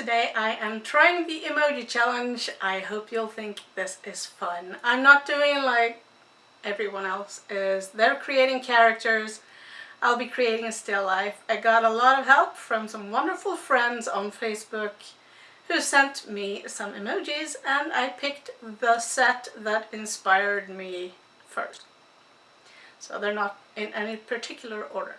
today I am trying the emoji challenge. I hope you'll think this is fun. I'm not doing like everyone else is. They're creating characters. I'll be creating a still life. I got a lot of help from some wonderful friends on Facebook who sent me some emojis and I picked the set that inspired me first. So they're not in any particular order.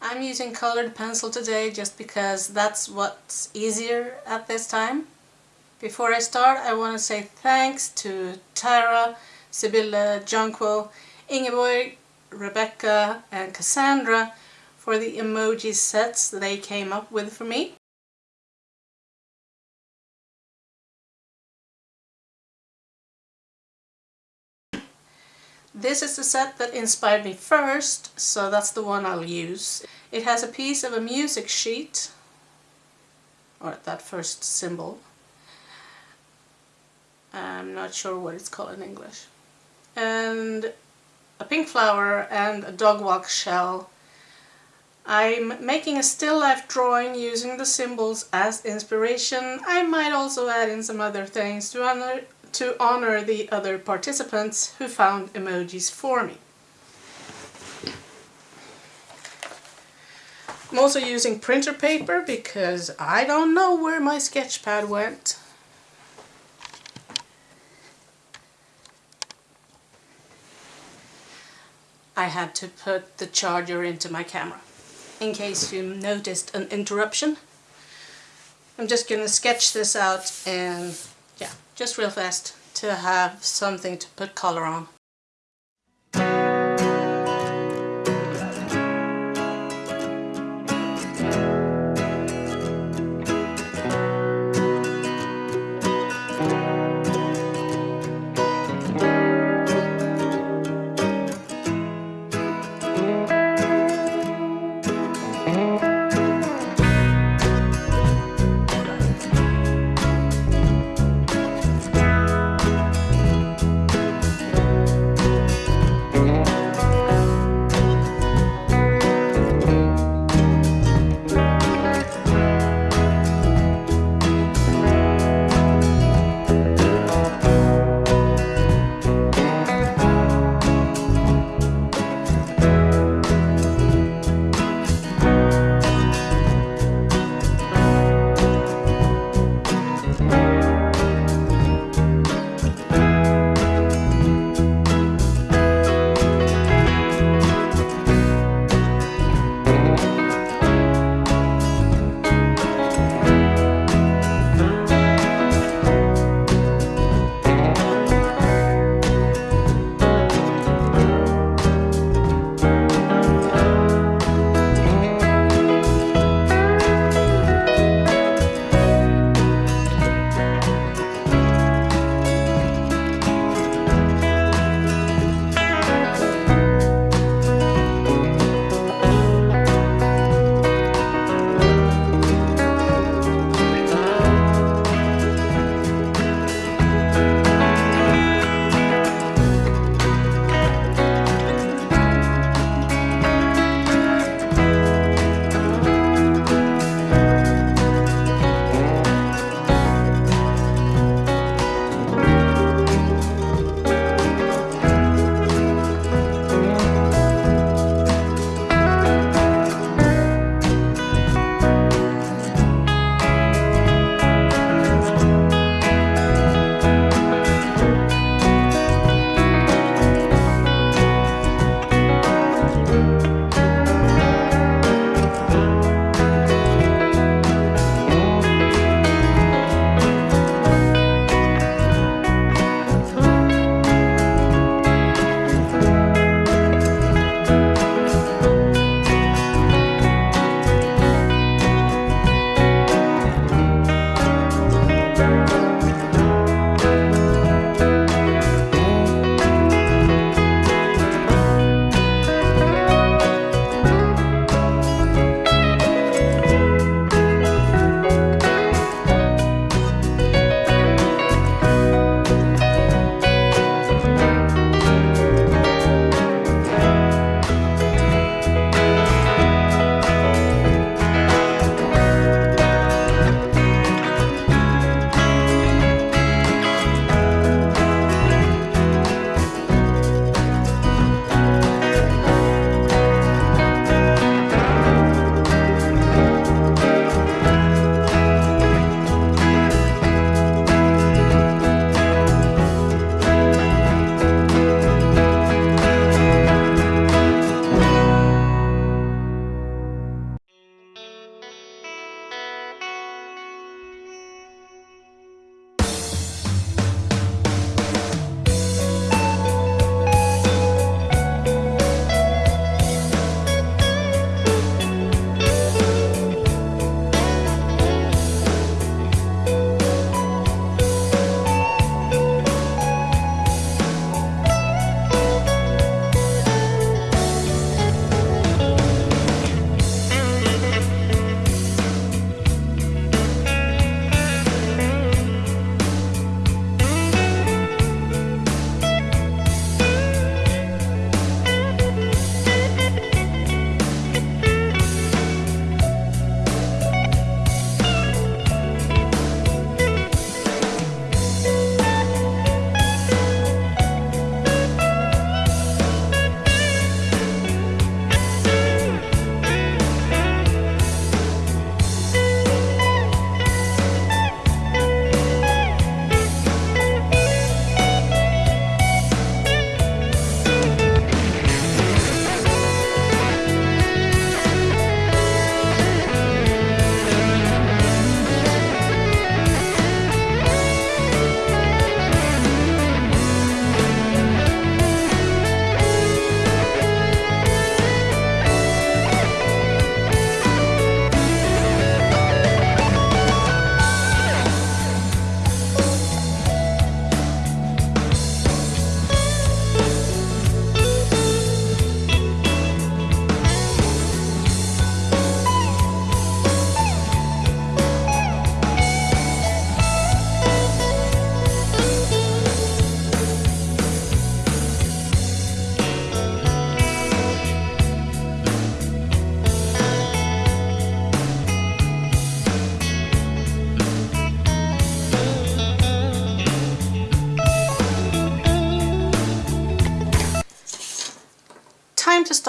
I'm using colored pencil today just because that's what's easier at this time. Before I start I want to say thanks to Tara, Sibylle, Jonquil, Ingeborg, Rebecca and Cassandra for the emoji sets they came up with for me. This is the set that inspired me first, so that's the one I'll use. It has a piece of a music sheet, or that first symbol. I'm not sure what it's called in English. And a pink flower and a dog whelk shell. I'm making a still life drawing using the symbols as inspiration. I might also add in some other things to to honor the other participants who found emojis for me. I'm also using printer paper because I don't know where my sketch pad went. I had to put the charger into my camera in case you noticed an interruption. I'm just going to sketch this out and just real fast to have something to put color on.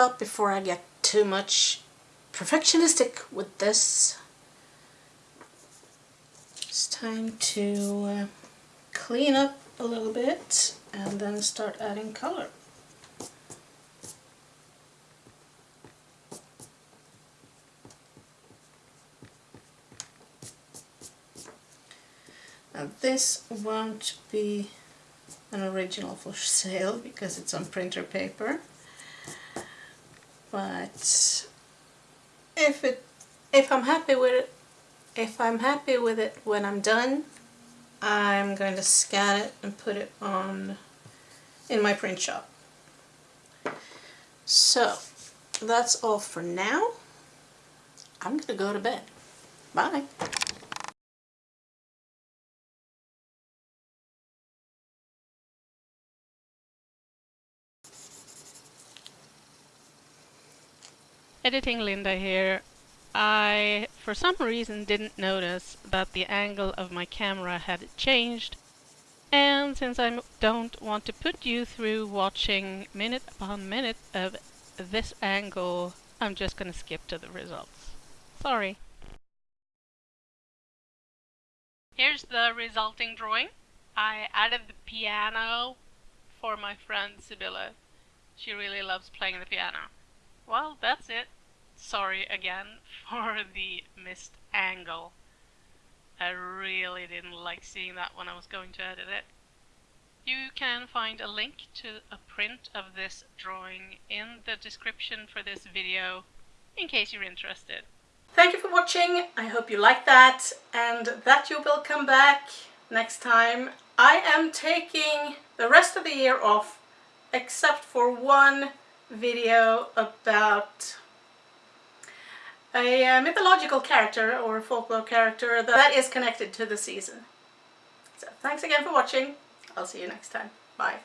Before I get too much perfectionistic with this. It's time to uh, clean up a little bit and then start adding color. Now this won't be an original for sale because it's on printer paper but if it if I'm happy with it if I'm happy with it when I'm done I'm going to scan it and put it on in my print shop. So that's all for now. I'm gonna go to bed. Bye Editing Linda here. I, for some reason, didn't notice that the angle of my camera had changed. And since I don't want to put you through watching minute upon minute of this angle, I'm just gonna skip to the results. Sorry. Here's the resulting drawing. I added the piano for my friend Sibylla. She really loves playing the piano. Well, that's it sorry again for the missed angle. I really didn't like seeing that when I was going to edit it. You can find a link to a print of this drawing in the description for this video in case you're interested. Thank you for watching, I hope you liked that and that you will come back next time. I am taking the rest of the year off except for one video about a uh, mythological character or folklore character that is connected to the season. So thanks again for watching. I'll see you next time. Bye.